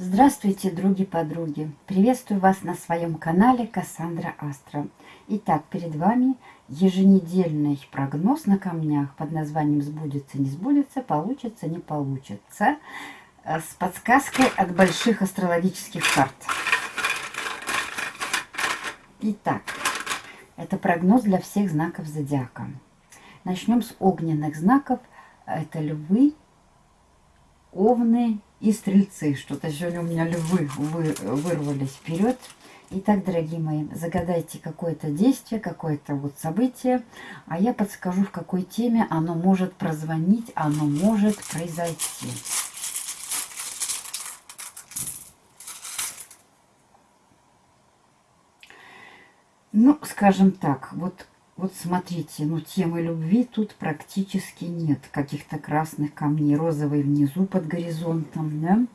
Здравствуйте, други-подруги! Приветствую вас на своем канале Кассандра Астра. Итак, перед вами еженедельный прогноз на камнях под названием «Сбудется, не сбудется, получится, не получится» э, с подсказкой от больших астрологических карт. Итак, это прогноз для всех знаков зодиака. Начнем с огненных знаков. Это львы, овны и стрельцы. Что-то сегодня у меня львы вы, вырвались вперед. Итак, дорогие мои, загадайте какое-то действие, какое-то вот событие, а я подскажу, в какой теме оно может прозвонить, оно может произойти. Ну, скажем так, вот вот смотрите, ну темы любви тут практически нет. Каких-то красных камней, розовый внизу под горизонтом, да?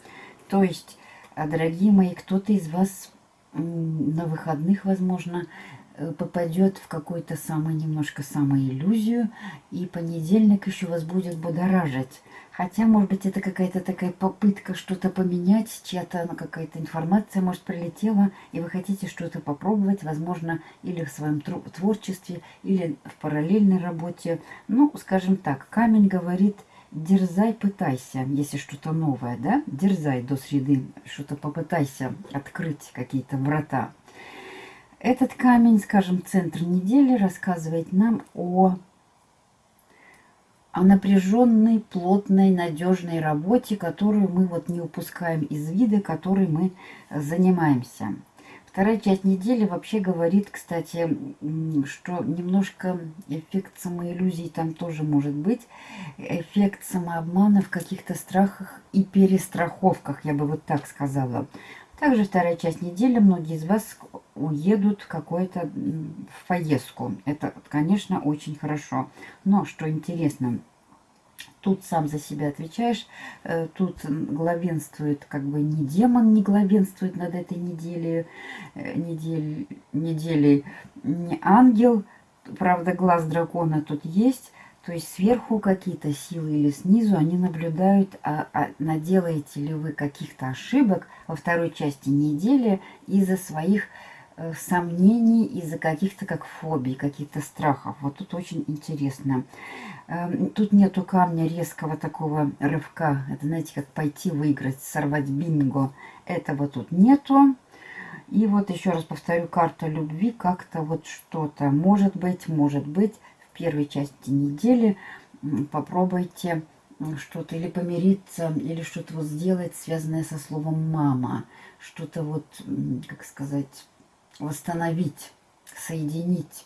То есть, а, дорогие мои, кто-то из вас на выходных, возможно, Э, попадет в какую-то самую, немножко самоиллюзию, и понедельник еще вас будет будоражить. Хотя, может быть, это какая-то такая попытка что-то поменять, чья-то ну, какая-то информация, может, прилетела, и вы хотите что-то попробовать, возможно, или в своем творчестве, или в параллельной работе. Ну, скажем так, камень говорит, дерзай, пытайся, если что-то новое, да, дерзай до среды, что-то попытайся открыть какие-то врата. Этот камень, скажем, центр недели рассказывает нам о, о напряженной, плотной, надежной работе, которую мы вот не упускаем из вида, которой мы занимаемся. Вторая часть недели вообще говорит, кстати, что немножко эффект самоиллюзий там тоже может быть. Эффект самообмана в каких-то страхах и перестраховках, я бы вот так сказала. Также вторая часть недели многие из вас уедут в какую-то поездку. Это, конечно, очень хорошо. Но, что интересно, тут сам за себя отвечаешь, э, тут главенствует, как бы не демон не главенствует над этой неделей, э, недель, неделей не ангел, правда, глаз дракона тут есть, то есть сверху какие-то силы или снизу они наблюдают, а, а наделаете ли вы каких-то ошибок во второй части недели из-за своих э, сомнений, из-за каких-то как фобий, каких-то страхов. Вот тут очень интересно. Э, тут нету камня резкого такого рывка. Это, знаете, как пойти выиграть, сорвать бинго. Этого тут нету. И вот еще раз повторю, карта любви как-то вот что-то. Может быть, может быть первой части недели попробуйте что-то или помириться, или что-то вот сделать, связанное со словом «мама». Что-то вот, как сказать, восстановить, соединить.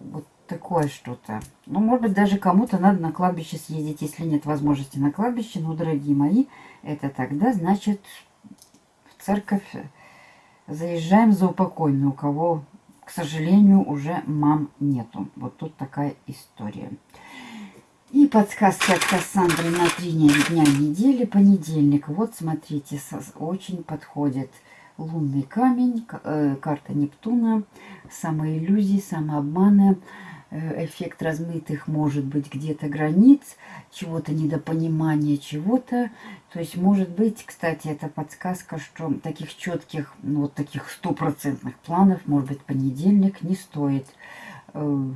Вот такое что-то. Ну, может быть, даже кому-то надо на кладбище съездить, если нет возможности на кладбище. Но, дорогие мои, это тогда, значит, в церковь заезжаем за упокойную, у кого к сожалению, уже мам нету. Вот тут такая история. И подсказки от Кассандры на три дня недели, понедельник. Вот, смотрите, очень подходит лунный камень, э, карта Нептуна, самоиллюзии, самообманы, Э, эффект размытых, может быть, где-то границ, чего-то недопонимания, чего-то. То есть, может быть, кстати, это подсказка, что таких четких, ну, вот таких стопроцентных планов, может быть, понедельник не стоит. Э,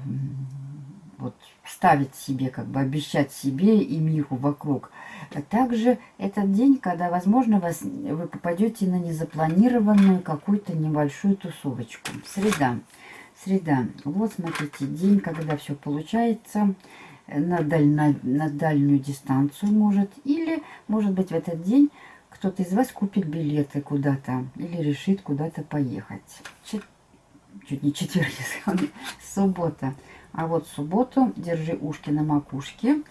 вот, ставить себе, как бы обещать себе и миру вокруг. А также этот день, когда, возможно, вас, вы попадете на незапланированную какую-то небольшую тусовочку. Среда. Среда. Вот, смотрите, день, когда все получается на, даль, на, на дальнюю дистанцию может. Или, может быть, в этот день кто-то из вас купит билеты куда-то или решит куда-то поехать. Чет... Чуть не четверг, суббота. А вот субботу держи ушки на макушке.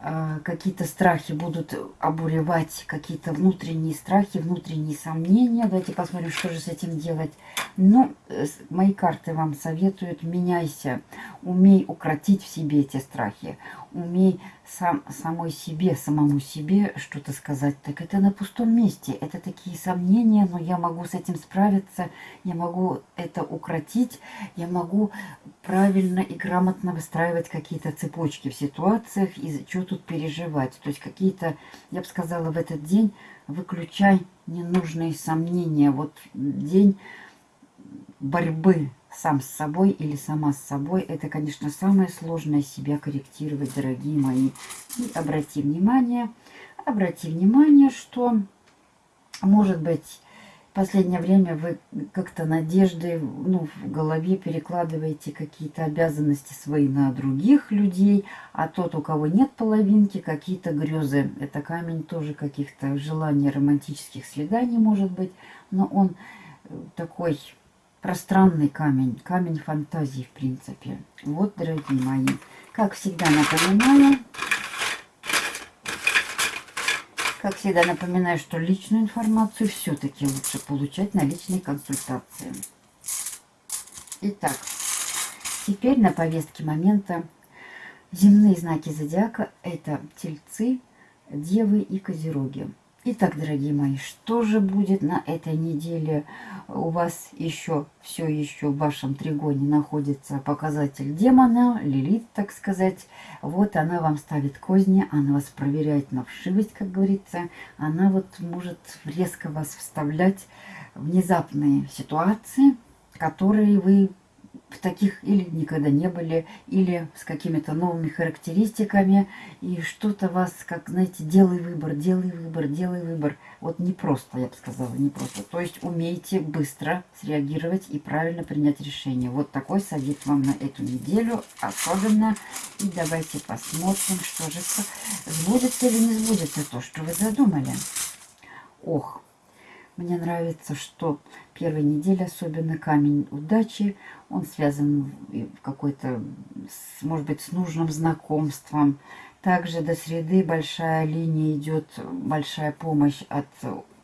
А, какие-то страхи будут обуревать, какие-то внутренние страхи, внутренние сомнения. Давайте посмотрим, что же с этим делать. Ну, мои карты вам советуют, меняйся, умей укротить в себе эти страхи, умей сам, самой себе, самому себе что-то сказать. Так это на пустом месте, это такие сомнения, но я могу с этим справиться, я могу это укротить, я могу правильно и грамотно выстраивать какие-то цепочки в ситуациях и что тут переживать. То есть какие-то, я бы сказала, в этот день выключай ненужные сомнения. Вот день борьбы сам с собой или сама с собой. Это, конечно, самое сложное себя корректировать, дорогие мои. И обрати внимание, обрати внимание, что, может быть, в последнее время вы как-то надежды ну, в голове перекладываете какие-то обязанности свои на других людей, а тот, у кого нет половинки, какие-то грезы. Это камень тоже каких-то желаний романтических свиданий, может быть, но он такой пространный камень, камень фантазии, в принципе. Вот, дорогие мои, как всегда напоминаю, как всегда напоминаю, что личную информацию все-таки лучше получать на личной консультации. Итак, теперь на повестке момента земные знаки зодиака – это тельцы, девы и козероги. Итак, дорогие мои, что же будет на этой неделе? У вас еще, все еще в вашем тригоне находится показатель демона, лилит, так сказать. Вот она вам ставит козни, она вас проверяет на вшивость, как говорится. Она вот может резко вас вставлять внезапные ситуации, которые вы в таких или никогда не были, или с какими-то новыми характеристиками, и что-то вас, как, знаете, делай выбор, делай выбор, делай выбор. Вот не просто, я бы сказала, не просто. То есть умейте быстро среагировать и правильно принять решение. Вот такой совет вам на эту неделю особенно. И давайте посмотрим, что же сбудется или не сбудется то, что вы задумали. Ох, мне нравится, что первая неделя, особенно камень удачи, он связан в какой-то, может быть, с нужным знакомством. Также до среды большая линия идет, большая помощь от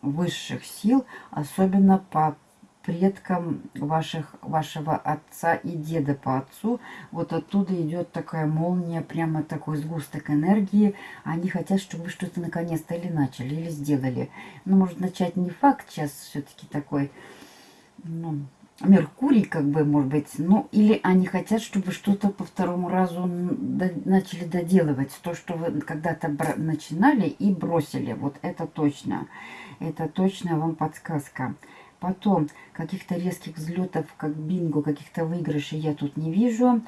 высших сил, особенно по предкам ваших, вашего отца и деда по отцу. Вот оттуда идет такая молния, прямо такой сгусток энергии. Они хотят, чтобы вы что-то наконец-то или начали, или сделали. Ну, может, начать не факт сейчас все-таки такой, ну, Меркурий, как бы, может быть, ну, или они хотят, чтобы что-то по второму разу начали доделывать. То, что вы когда-то начинали и бросили. Вот это точно. Это точно вам подсказка. Потом каких-то резких взлетов, как бинго, каких-то выигрышей я тут не вижу.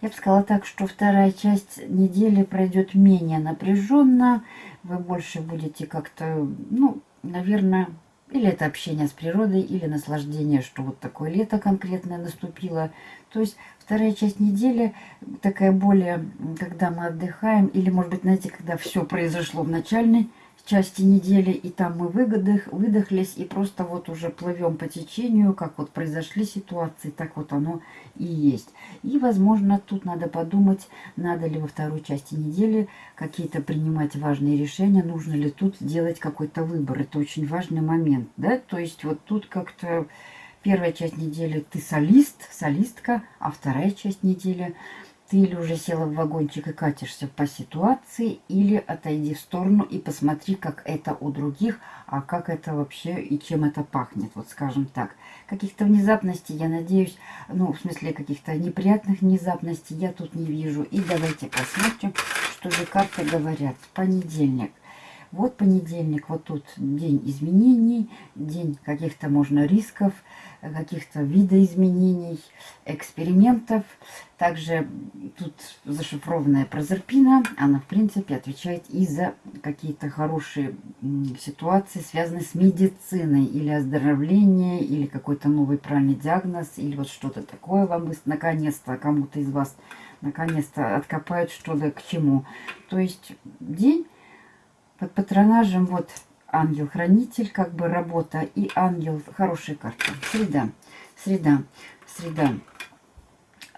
Я бы сказала так, что вторая часть недели пройдет менее напряженно. Вы больше будете как-то, ну, наверное, или это общение с природой, или наслаждение, что вот такое лето конкретное наступило. То есть вторая часть недели такая более, когда мы отдыхаем, или, может быть, знаете, когда все произошло в начальной части недели, и там мы выгодых, выдохлись, и просто вот уже плывем по течению, как вот произошли ситуации, так вот оно и есть. И, возможно, тут надо подумать, надо ли во второй части недели какие-то принимать важные решения, нужно ли тут делать какой-то выбор. Это очень важный момент, да, то есть вот тут как-то первая часть недели ты солист, солистка, а вторая часть недели – ты или уже села в вагончик и катишься по ситуации, или отойди в сторону и посмотри, как это у других, а как это вообще и чем это пахнет, вот скажем так. Каких-то внезапностей, я надеюсь, ну, в смысле каких-то неприятных внезапностей я тут не вижу. И давайте посмотрим, что же карты говорят. Понедельник. Вот понедельник, вот тут день изменений, день каких-то, можно, рисков, каких-то видоизменений, экспериментов. Также тут зашифрованная прозерпина. Она, в принципе, отвечает и за какие-то хорошие ситуации, связанные с медициной, или оздоровление, или какой-то новый правильный диагноз, или вот что-то такое вам наконец-то кому-то из вас наконец-то откопают что-то к чему. То есть день под патронажем вот ангел-хранитель, как бы работа, и ангел, хорошая карта. Среда, среда, среда.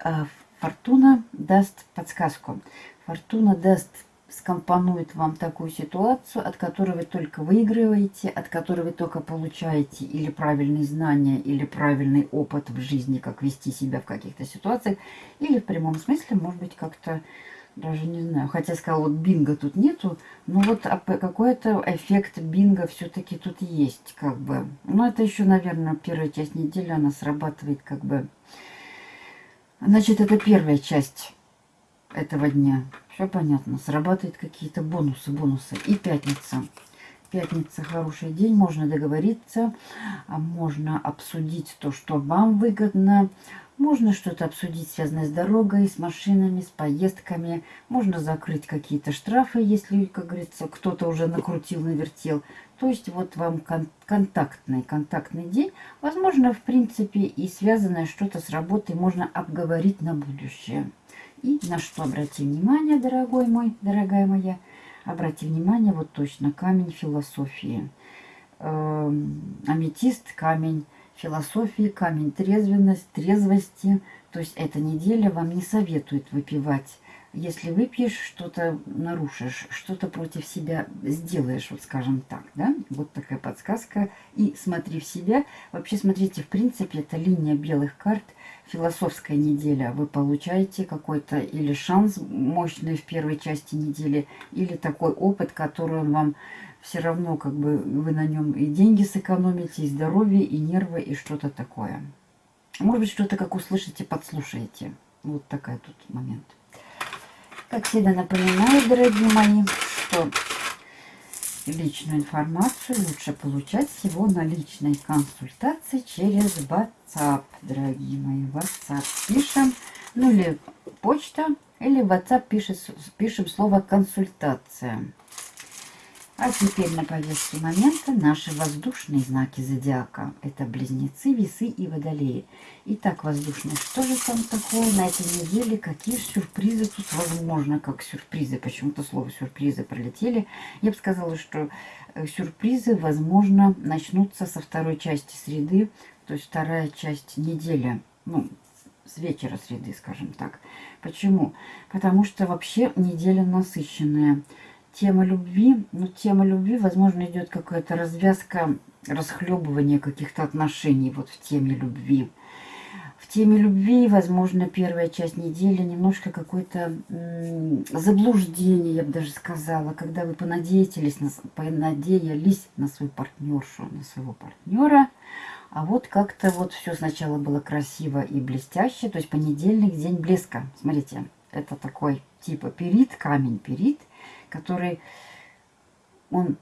А, фортуна даст подсказку. Фортуна даст, скомпонует вам такую ситуацию, от которой вы только выигрываете, от которой вы только получаете или правильные знания, или правильный опыт в жизни, как вести себя в каких-то ситуациях, или в прямом смысле, может быть, как-то даже не знаю. Хотя сказал, вот бинго тут нету. Но вот какой-то эффект бинго все-таки тут есть. как бы. Но это еще, наверное, первая часть недели. Она срабатывает как бы... Значит, это первая часть этого дня. Все понятно. Срабатывают какие-то бонусы, бонусы. И пятница. Пятница хороший день, можно договориться, а можно обсудить то, что вам выгодно, можно что-то обсудить, связанное с дорогой, с машинами, с поездками. Можно закрыть какие-то штрафы, если, как говорится, кто-то уже накрутил, навертел. То есть вот вам кон контактный, контактный день. Возможно, в принципе, и связанное что-то с работой можно обговорить на будущее. И на что обрати внимание, дорогой мой, дорогая моя, обрати внимание, вот точно, камень философии. Эм, аметист, камень философии, камень трезвенность, трезвости. То есть эта неделя вам не советует выпивать. Если выпьешь, что-то нарушишь, что-то против себя сделаешь, вот скажем так, да? Вот такая подсказка. И смотри в себя. Вообще, смотрите, в принципе, это линия белых карт, философская неделя. Вы получаете какой-то или шанс мощный в первой части недели, или такой опыт, который вам все равно как бы вы на нем и деньги сэкономите, и здоровье, и нервы, и что-то такое. Может быть, что-то как услышите, подслушаете. Вот такой тут момент. Как всегда напоминаю, дорогие мои, что личную информацию лучше получать всего на личной консультации через WhatsApp, дорогие мои. WhatsApp пишем, ну или почта, или WhatsApp пишет, пишем слово консультация. А теперь на повестке момента наши воздушные знаки зодиака. Это близнецы, весы и водолеи. Итак, воздушные, что же там такое на этой неделе? Какие сюрпризы тут возможно, как сюрпризы? Почему-то слово сюрпризы пролетели. Я бы сказала, что э, сюрпризы, возможно, начнутся со второй части среды, то есть вторая часть недели. Ну, с вечера среды, скажем так. Почему? Потому что вообще неделя насыщенная тема любви. Ну, тема любви, возможно, идет какая-то развязка, расхлебывание каких-то отношений вот в теме любви. В теме любви, возможно, первая часть недели немножко какое-то заблуждение, я бы даже сказала, когда вы понадеялись на, понадеялись на свою партнершу, на своего партнера, а вот как-то вот все сначала было красиво и блестяще, то есть понедельник, день блеска. Смотрите, это такой типа перит, камень перит – который, он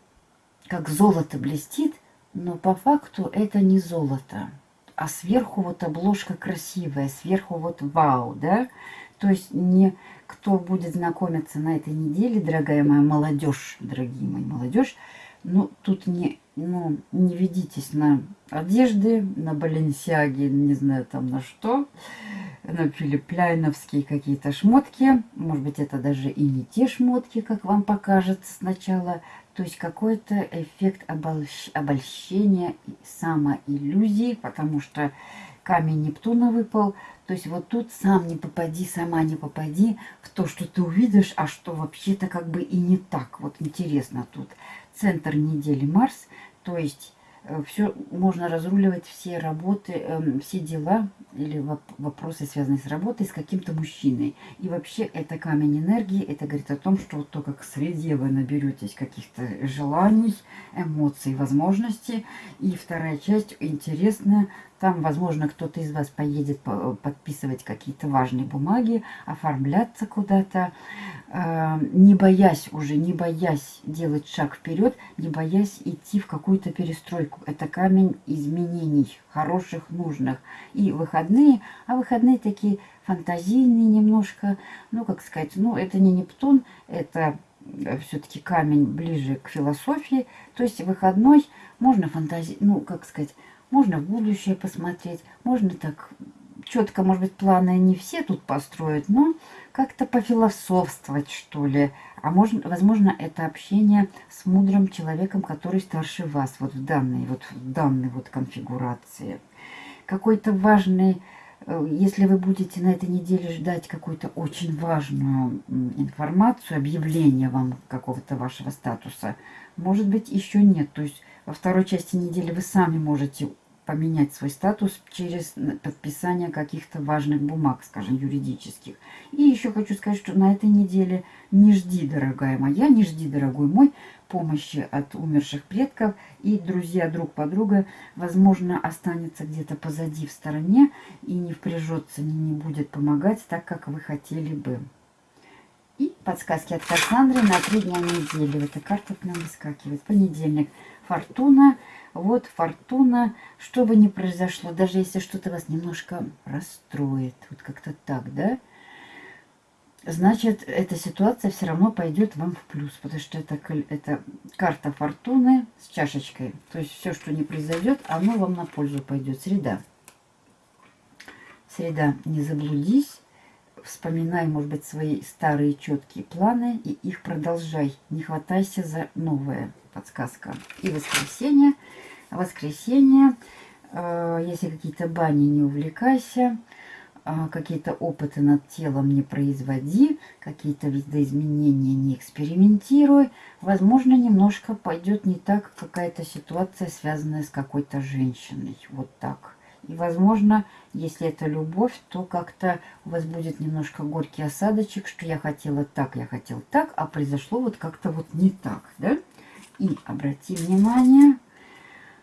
как золото блестит, но по факту это не золото. А сверху вот обложка красивая, сверху вот вау, да? То есть не кто будет знакомиться на этой неделе, дорогая моя молодежь, дорогие мои молодежь, ну, тут не, ну, не ведитесь на одежды, на баленсиаги, не знаю там на что на филиппляйновские какие-то шмотки. Может быть, это даже и не те шмотки, как вам покажется сначала. То есть какой-то эффект обольщ... обольщения, самоиллюзии, потому что камень Нептуна выпал. То есть вот тут сам не попади, сама не попади в то, что ты увидишь, а что вообще-то как бы и не так. Вот интересно тут. Центр недели Марс, то есть Э, все можно разруливать все работы, эм, все дела или вопросы, связанные с работой, с каким-то мужчиной. И вообще это камень энергии, это говорит о том, что вот только к среде вы наберетесь каких-то желаний, эмоций, возможностей. И вторая часть интересная, там, возможно, кто-то из вас поедет подписывать какие-то важные бумаги, оформляться куда-то, э, не боясь уже, не боясь делать шаг вперед, не боясь идти в какую-то перестройку. Это камень изменений, хороших, нужных. И выходные, а выходные такие фантазийные немножко, ну, как сказать, ну, это не Нептун, это э, все-таки камень ближе к философии. То есть выходной можно фантази... ну, как сказать, можно в будущее посмотреть, можно так четко, может быть, планы не все тут построить, но как-то пофилософствовать, что ли. А можно, возможно, это общение с мудрым человеком, который старше вас, вот в данной вот, в данной вот конфигурации. Какой-то важный, э, если вы будете на этой неделе ждать какую-то очень важную информацию, объявление вам какого-то вашего статуса, может быть, еще нет. То есть во второй части недели вы сами можете поменять свой статус через подписание каких-то важных бумаг, скажем, юридических. И еще хочу сказать, что на этой неделе не жди, дорогая моя, не жди, дорогой мой, помощи от умерших предков. И друзья друг подруга, возможно, останется где-то позади в стороне и не впряжется, не, не будет помогать так, как вы хотели бы. И подсказки от Кассандры на три дня недели. Эта карта к нам выскакивает. Понедельник. Фортуна. Вот фортуна. Что бы ни произошло, даже если что-то вас немножко расстроит. Вот как-то так, да? Значит, эта ситуация все равно пойдет вам в плюс. Потому что это, это карта фортуны с чашечкой. То есть все, что не произойдет, оно вам на пользу пойдет. Среда. Среда. Не заблудись вспоминай, может быть, свои старые четкие планы и их продолжай. Не хватайся за новое. Подсказка. И воскресенье. Воскресенье. Э, если какие-то бани, не увлекайся. Э, какие-то опыты над телом не производи. Какие-то видоизменения не экспериментируй. Возможно, немножко пойдет не так какая-то ситуация, связанная с какой-то женщиной. Вот так. И, возможно, если это любовь, то как-то у вас будет немножко горький осадочек, что я хотела так, я хотел так, а произошло вот как-то вот не так, да? И обрати внимание,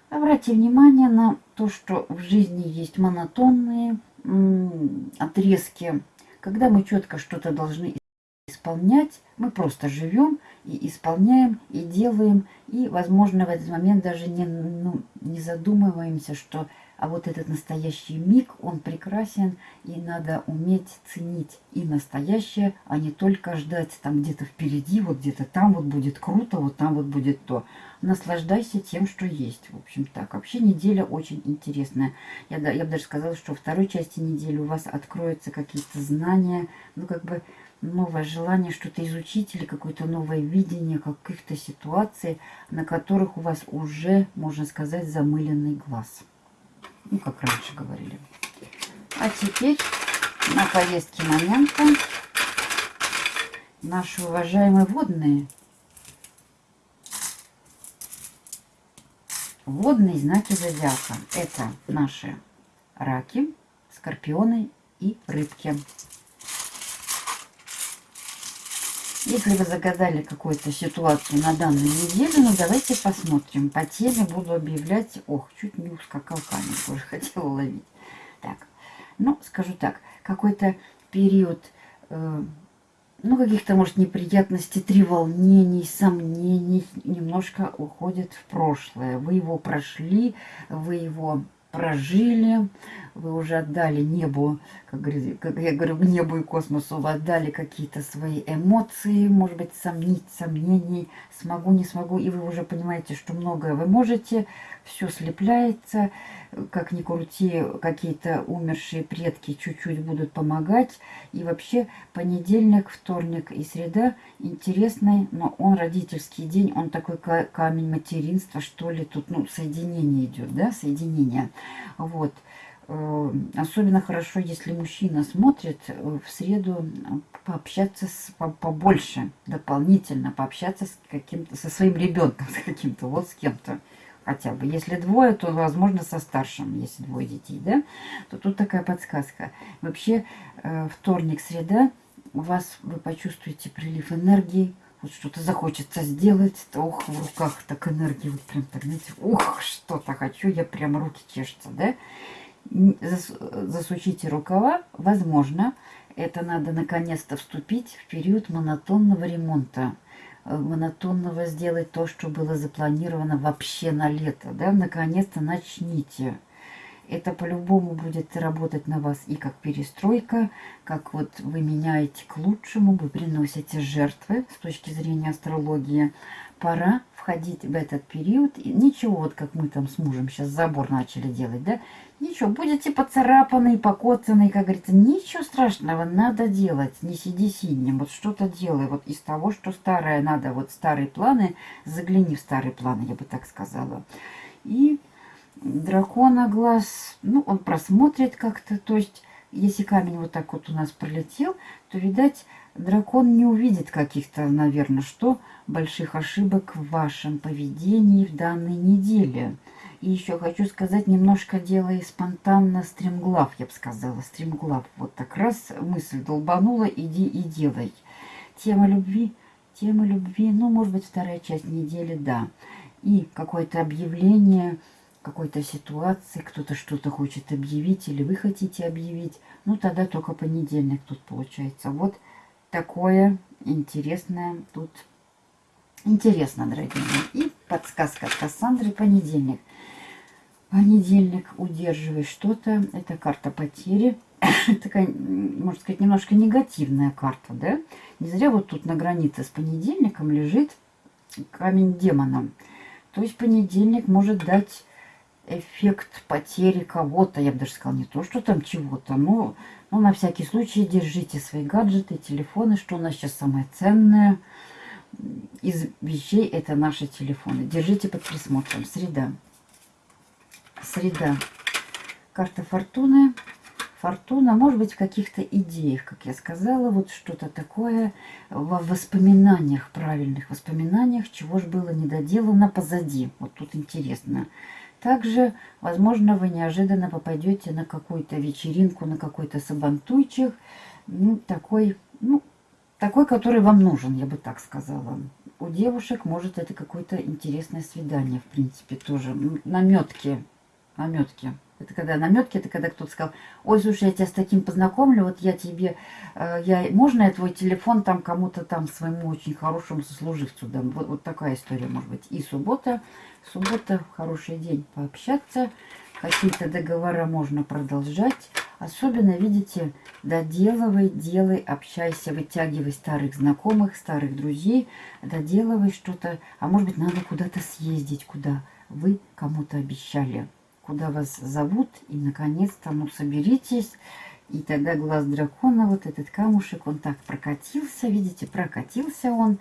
обрати внимание на то, что в жизни есть монотонные отрезки, когда мы четко что-то должны исполнять, мы просто живем и исполняем, и делаем, и, возможно, в этот момент даже не, ну, не задумываемся, что а вот этот настоящий миг, он прекрасен, и надо уметь ценить и настоящее, а не только ждать там где-то впереди, вот где-то там вот будет круто, вот там вот будет то. Наслаждайся тем, что есть. В общем так. Вообще неделя очень интересная. Я, я бы даже сказала, что во второй части недели у вас откроются какие-то знания, ну как бы новое желание что-то изучить или какое-то новое видение каких-то ситуаций, на которых у вас уже, можно сказать, замыленный глаз. Ну, как раньше говорили. А теперь на повестке момента наши уважаемые водные. Водные знаки зодиака. Это наши раки, скорпионы и рыбки. Если вы загадали какую-то ситуацию на данную неделю, ну давайте посмотрим. По теме буду объявлять... Ох, чуть не ускакал камень, тоже хотела ловить. Так, ну, скажу так, какой-то период, э, ну, каких-то, может, неприятностей, треволнений, сомнений немножко уходит в прошлое. Вы его прошли, вы его прожили, вы уже отдали небу, как, как я говорю, небу и космосу, вы отдали какие-то свои эмоции, может быть, сомнить, сомнений, смогу, не смогу, и вы уже понимаете, что многое вы можете, все слепляется, как ни крути, какие-то умершие предки чуть-чуть будут помогать. И вообще понедельник, вторник и среда интересный, но он родительский день, он такой камень материнства, что ли, тут, ну, соединение идет, да, соединение. Вот. Э, особенно хорошо, если мужчина смотрит э, в среду пообщаться с, побольше, дополнительно пообщаться с каким-то, со своим ребенком, с каким-то, вот с кем-то хотя бы. Если двое, то, возможно, со старшим, если двое детей, да, то тут такая подсказка. Вообще, э, вторник, среда, у вас, вы почувствуете прилив энергии, вот что-то захочется сделать, то, ох, в руках так энергии, вот прям так, знаете, ух, что-то хочу, я прям руки чешутся, да. Зас, засучите рукава, возможно, это надо наконец-то вступить в период монотонного ремонта монотонного сделать то, что было запланировано вообще на лето. Да? Наконец-то начните. Это по-любому будет работать на вас и как перестройка, как вот вы меняете к лучшему, вы приносите жертвы с точки зрения астрологии. Пора входить в этот период. И ничего, вот как мы там с мужем сейчас забор начали делать, да? Ничего, будете поцарапанные, покоцанные, как говорится. Ничего страшного, надо делать. Не сиди сиднем, вот что-то делай. Вот из того, что старое надо, вот старые планы, загляни в старые планы, я бы так сказала. И дракона глаз, ну, он просмотрит как-то, то есть, если камень вот так вот у нас пролетел, то, видать, дракон не увидит каких-то, наверное, что больших ошибок в вашем поведении в данной неделе. И еще хочу сказать, немножко делай спонтанно стремглав, я бы сказала, стремглав. Вот так раз мысль долбанула, иди и делай. Тема любви, тема любви, ну, может быть, вторая часть недели, да. И какое-то объявление какой-то ситуации, кто-то что-то хочет объявить или вы хотите объявить, ну, тогда только понедельник тут получается. Вот такое интересное тут. Интересно, дорогие мои. И подсказка от Кассандры понедельник. Понедельник удерживай что-то. Это карта потери. Такая, можно сказать, немножко негативная карта, да? Не зря вот тут на границе с понедельником лежит камень демона. То есть понедельник может дать эффект потери кого-то. Я бы даже сказала, не то, что там чего-то, но ну, на всякий случай держите свои гаджеты, телефоны, что у нас сейчас самое ценное из вещей это наши телефоны. Держите под присмотром. Среда. Среда. Карта фортуны. Фортуна, может быть, в каких-то идеях, как я сказала, вот что-то такое в воспоминаниях, правильных воспоминаниях, чего же было недоделано позади. Вот тут интересно. Также, возможно, вы неожиданно попадете на какую-то вечеринку, на какой-то сабантуйчик, ну, такой, ну, такой, который вам нужен, я бы так сказала. У девушек, может, это какое-то интересное свидание, в принципе, тоже. Наметки, наметки. Это когда наметки, это когда кто-то сказал, ой, слушай, я тебя с таким познакомлю, вот я тебе, э, я, можно я твой телефон там кому-то там своему очень хорошему сослуживцу дам? Вот, вот такая история может быть. И суббота, суббота, хороший день пообщаться, какие-то договора можно продолжать. Особенно, видите, доделывай, делай, общайся, вытягивай старых знакомых, старых друзей, доделывай что-то, а может быть надо куда-то съездить, куда вы кому-то обещали куда вас зовут. И, наконец-то, ну, соберитесь. И тогда глаз дракона, вот этот камушек, он так прокатился. Видите, прокатился он.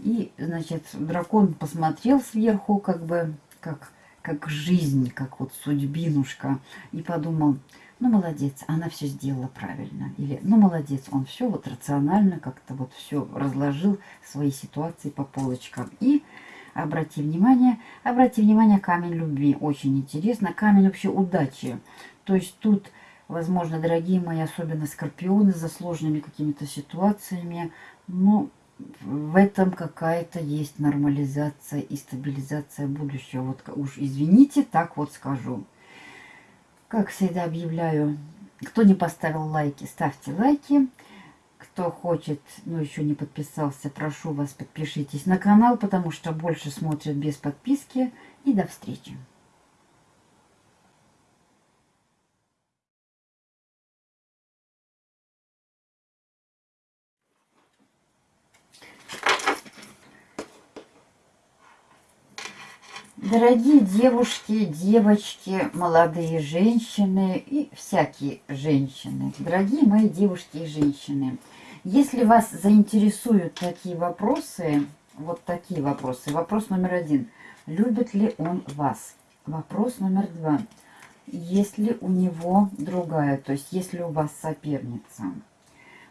И, значит, дракон посмотрел сверху, как бы, как, как жизнь, как вот судьбинушка. И подумал, ну, молодец, она все сделала правильно. Или, ну, молодец, он все вот рационально как-то вот все разложил свои ситуации по полочкам. И Обрати внимание, обрати внимание, камень любви. Очень интересно. Камень вообще удачи. То есть тут, возможно, дорогие мои, особенно скорпионы за сложными какими-то ситуациями, ну, в этом какая-то есть нормализация и стабилизация будущего. Вот уж извините, так вот скажу. Как всегда объявляю, кто не поставил лайки, ставьте лайки. Кто хочет, но еще не подписался, прошу вас, подпишитесь на канал, потому что больше смотрят без подписки. И до встречи! Дорогие девушки, девочки, молодые женщины и всякие женщины, дорогие мои девушки и женщины, если вас заинтересуют такие вопросы, вот такие вопросы. Вопрос номер один. Любит ли он вас? Вопрос номер два. Есть ли у него другая, то есть есть ли у вас соперница?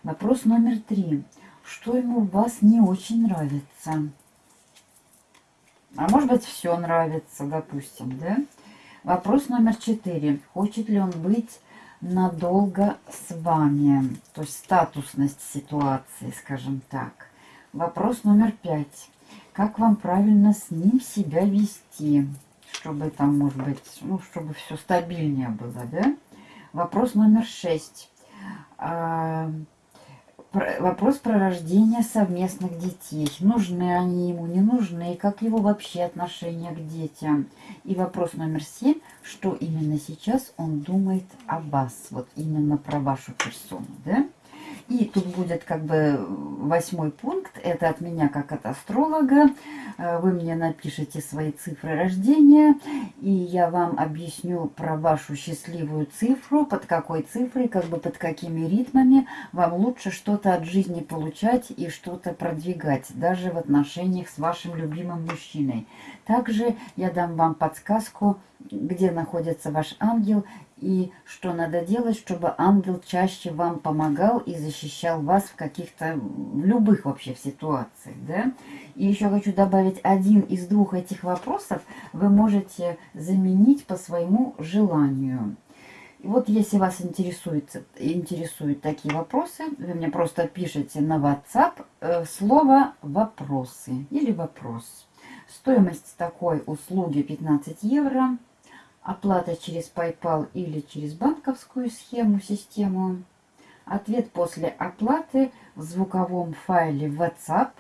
Вопрос номер три. Что ему у вас не очень нравится? А может быть все нравится, допустим, да? Вопрос номер четыре. Хочет ли он быть надолго с вами. То есть статусность ситуации, скажем так. Вопрос номер пять. Как вам правильно с ним себя вести? Чтобы там, может быть, ну, чтобы все стабильнее было, да? Вопрос номер шесть. Вопрос про рождение совместных детей. Нужны они ему, не нужны, как его вообще отношение к детям. И вопрос номер семь, что именно сейчас он думает о вас, вот именно про вашу персону, да? И тут будет как бы восьмой пункт, это от меня как от астролога. Э, вы мне напишите свои цифры рождения, и я вам объясню про вашу счастливую цифру, под какой цифрой, как бы под какими ритмами вам лучше что-то от жизни получать и что-то продвигать, даже в отношениях с вашим любимым мужчиной. Также я дам вам подсказку, где находится ваш ангел и что надо делать, чтобы ангел чаще вам помогал и защищал вас в каких-то, в любых вообще ситуациях, да. И еще хочу добавить, один из двух этих вопросов вы можете заменить по своему желанию. И вот если вас интересует, интересуют такие вопросы, вы мне просто пишите на WhatsApp э, слово «вопросы» или «вопрос». Стоимость такой услуги 15 евро. Оплата через PayPal или через банковскую схему, систему. Ответ после оплаты в звуковом файле WhatsApp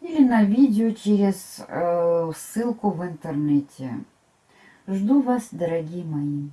или на видео через э, ссылку в интернете. Жду вас, дорогие мои.